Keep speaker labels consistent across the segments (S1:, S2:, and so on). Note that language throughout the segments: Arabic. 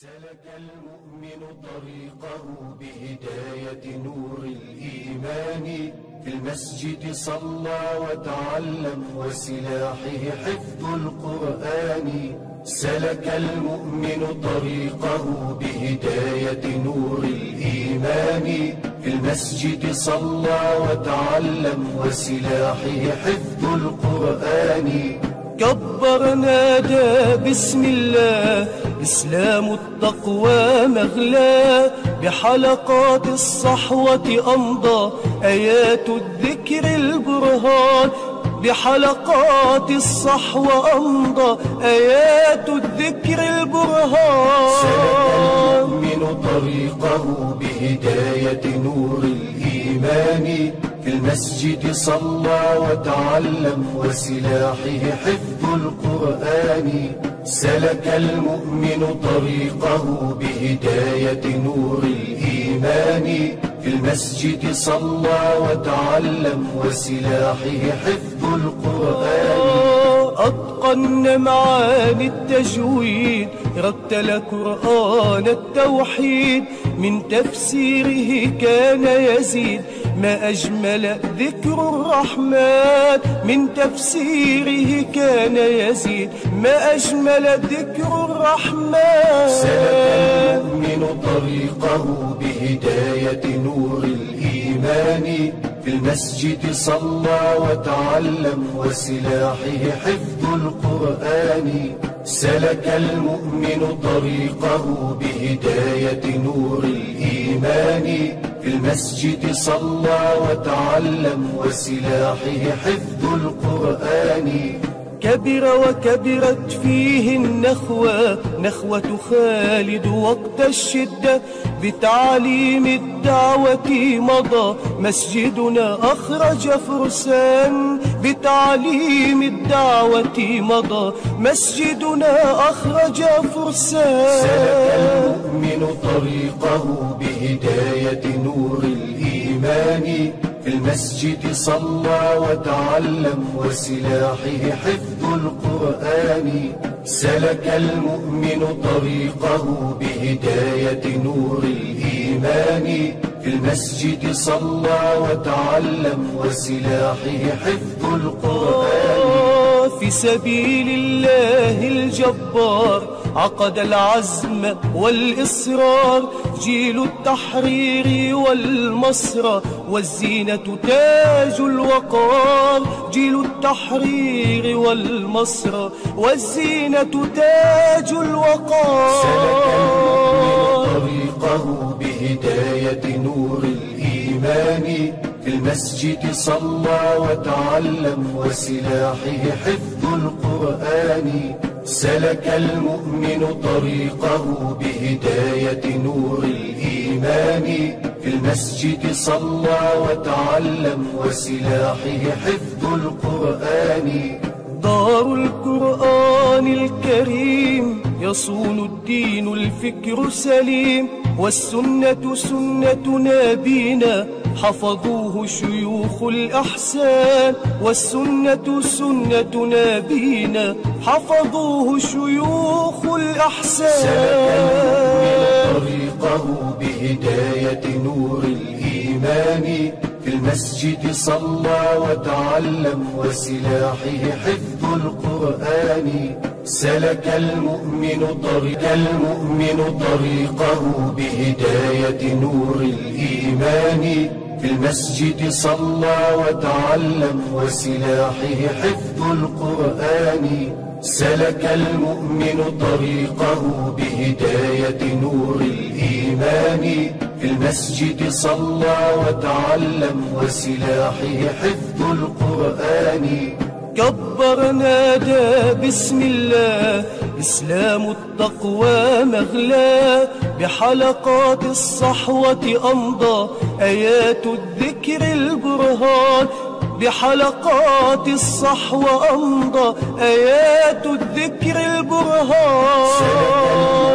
S1: سلك المؤمن طريقه بهداية نور الإيمان في المسجد صلى وتعلم وسلاحه حفظ القرآن. سلك المؤمن طريقه بهداية نور الإيمان في المسجد صلى وتعلم وسلاحه حفظ القرآن.
S2: كبر نادى بسم الله إسلام التقوى مغلى بحلقات الصحوة أمضى. آيات الذكر البرهان بحلقات الصحوة أمضى. آيات الذكر
S1: سلك
S2: البرهان.
S1: المؤمن طريقه بهداية نور الإيمان. في المسجد صلى وتعلم وسلاحه حفظ القرآن. سلك المؤمن طريقه بهداية نور الإيمان. في المسجد صلى وتعلم وسلاحه حفظ القرآن.
S2: أتقن معاني التجويد رتل قرآن التوحيد. من تفسيره كان يزيد ما أجمل ذكر الرحمن من تفسيره كان يزيد. ما أجمل ذكر الرحمن
S1: سلك المؤمن طريقه بهداية نور الإيمان في المسجد صلى وتعلم وسلاحه حفظ القرآن. سلك المؤمن طريقه بهداية نور الإيمان في المسجد صلى وتعلم وسلاحه حفظ القرآن.
S2: كبر وكبرت فيه النخوة نخوة خالد وقت الشدة. بتعليم الدعوة مضى مسجدنا أخرج فرسان. بتعليم الدعوة مضى مسجدنا أخرج
S1: سلك
S2: فرسان
S1: المؤمن طريقه بهداية نور الإيمان. في المسجد صلى وتعلم وسلاحه حفظ القرآن. سلك المؤمن طريقه بهداية نور الإيمان. في المسجد صلى وتعلم وسلاحه حفظ القرآن.
S2: في سبيل الله الجبار عقد العزم والإصرار. جيل التحرير والمسرى والزينة تاج الوقار. جيل التحرير والمسرى والزينة تاج الوقار.
S1: سلك المؤمن طريقه بهداية نور الإيمان. في المسجد صلى وتعلم وسلاحه حفظ القرآن. سلك المؤمن طريقه بهداية نور الإيمان. في المسجد صلى وتعلم وسلاحه حفظ القرآن.
S2: دار القرآن الكريم يصون الدين الفكر سليم. والسنة سنة نبينا حفظوه شيوخ الأحسان والسنة سنة نبينا حفظوه شيوخ
S1: سلك
S2: الأحسان
S1: المؤمن طريقه بهداية نور الإيمان. في المسجد صلى وتعلم وسلاحه حفظ القرآن. سلك المؤمن طريق المؤمن طريقه بهداية نور الإيمان. في المسجد صلى وتعلم وسلاحه حفظ القرآن. سلك المؤمن طريقه بهداية نور الإيمان. في المسجد صلى وتعلم وسلاحه حفظ القرآن.
S2: كبر نادى بسم الله إسلام التقوى مغلى. بحلقات الصحوة أمضى آيات الذكر البرهان. بحلقات الصحوة أمضى آيات الذكر
S1: سلك
S2: البرهان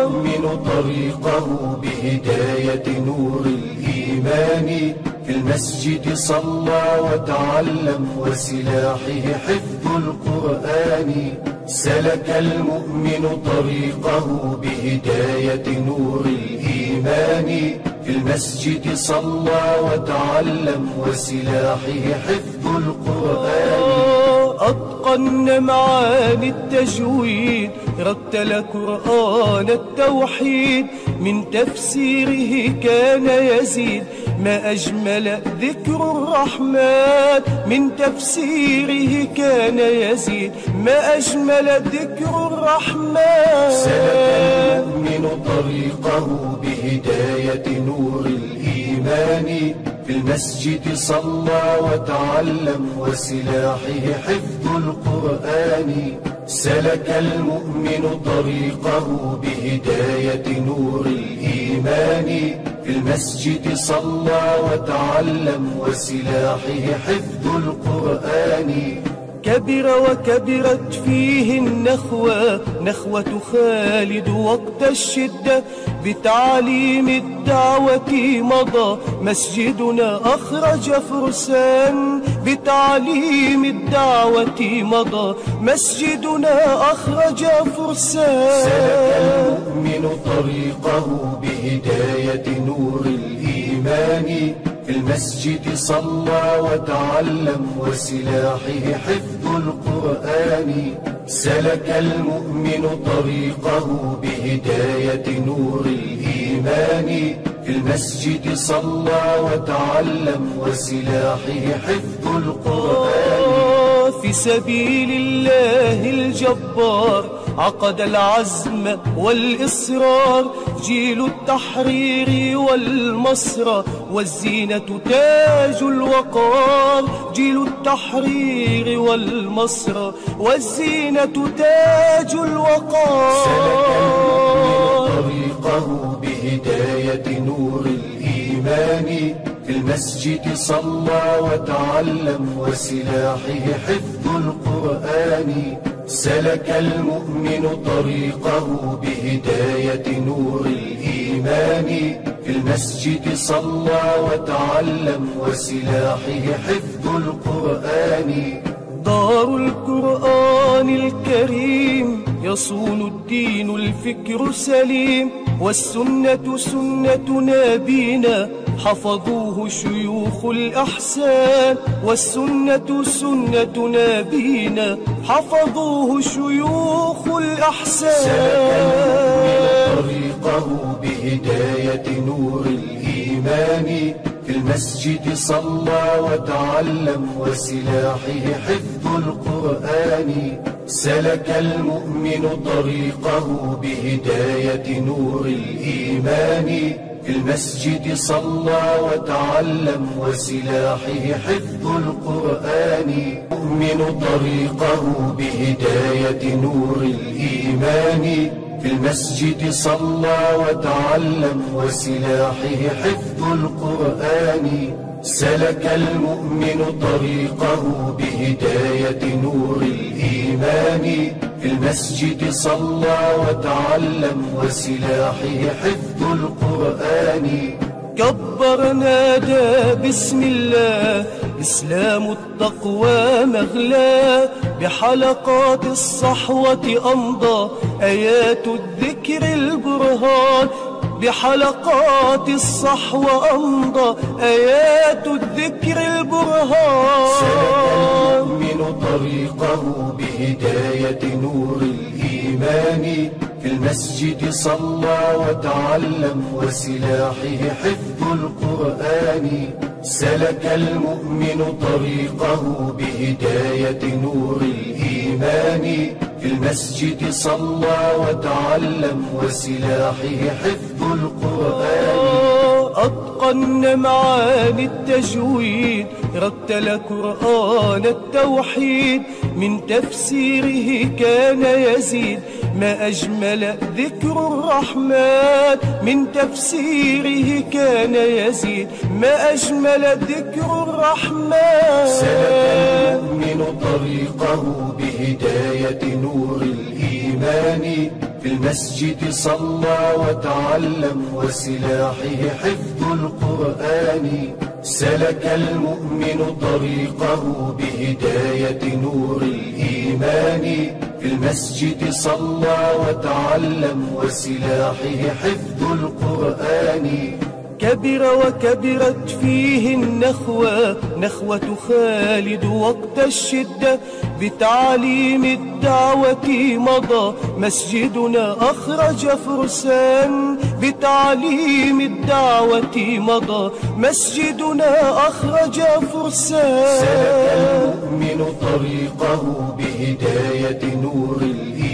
S1: المؤمن طريقه بهداية نور الإيمان. في المسجد صلى وتعلم وسلاحه حفظ القرآن. سلك المؤمن طريقه بهداية نور الإيمان. في المسجد صلى وتعلم وسلاحه حفظ القرآن.
S2: أتقن معاني التجويد رتل قرآن التوحيد. من تفسيره كان يزيد ما أجمل ذكر الرحمن. من تفسيره كان يزيد ما أجمل ذكر الرحمن.
S1: سلك المؤمن طريقه بهداية نور الإيمان. في المسجد صلى وتعلم وسلاحه حفظ القرآن. سلك المؤمن طريقه بهداية نور الإيمان. في المسجد صلى وتعلم وسلاحه حفظ القرآن.
S2: كبر وكبرت فيه النخوة. نخوة خالد وقت الشدة. بتعليم الدعوة مضى. مسجدنا أخرج فرسان. بتعليم الدعوة مضى. مسجدنا أخرج فرسان.
S1: سلك المؤمن طريقه بهداية نور الإيمان. المسجد صلى وتعلم وسلاحه حفظ القرآن. سلك المؤمن طريقه بهداية نور الإيمان. في المسجد صلى وتعلم وسلاحه حفظ القرآن.
S2: في سبيل الله الجبار عقد العزم والإصرار. جيل التحرير والمسرى والزينة تاج الوقار. جيل التحرير والمسرى والزينة تاج الوقار.
S1: طريقه بهداية نور الإيمان في المسجد صلى وتعلم وسلاحه حفظ القرآن. سلك المؤمن طريقه بهداية نور الإيمان في المسجد صلى وتعلم وسلاحه حفظ القرآن.
S2: دار القرآن الكريم يصون الدين الفكر سليم والسنة سنة نبينا حفظوه شيوخ الأحسان والسنة سنة نبينا حفظوه شيوخ
S1: سلك
S2: الأحسان
S1: طريقه بهداية نور الإيمان. في المسجد صلى وتعلم وسلاحه حفظ القرآن. سلك المؤمن طريقه بهداية نور الإيمان. المسجد صلى وتعلم وسلاحه حفظ القرآن. مؤمن طريقه بهداية نور الإيمان. في المسجد صلى وتعلم وسلاحه حفظ القرآن. سلك المؤمن طريقه بهداية نور الإيمان. في المسجد صلى وتعلم وسلاحه حفظ القرآن.
S2: كبر نادى بسم الله إسلام التقوى مغلى. بحلقات الصحوة أمضى آيات الذكر البرهان. بحلقات الصحوة أمضى آيات الذكر
S1: سلك
S2: البرهان
S1: المؤمن طريقه بهداية نور الإيمان. في المسجد صلى وتعلم وسلاحه حفظ القرآن. سلك المؤمن طريقه بهداية نور الإيمان. في المسجد صلى وتعلم وسلاحه حفظ القرآن.
S2: أتقن معاني التجويد رتل قرآن التوحيد من تفسيره كان يزيد ما أجمل ذكر الرحمن من تفسيره كان يزيد ما أجمل ذكر الرحمن.
S1: سلك المؤمن طريقه بهداية نور الإيمان. في المسجد صلى وتعلم وسلاحه حفظ القرآن. سلك المؤمن طريقه بهداية نور الإيمان. في المسجد صلى وتعلم وسلاحه حفظ القرآن.
S2: كبر وكبرت فيه النخوة. نخوة خالد وقت الشدة. بتعليم الدعوة مضى. مسجدنا أخرج فرسان بتعليم الدعوة مضى. مسجدنا أخرج فرسان
S1: سلك المؤمن طريقه بهداية نور الإيمان.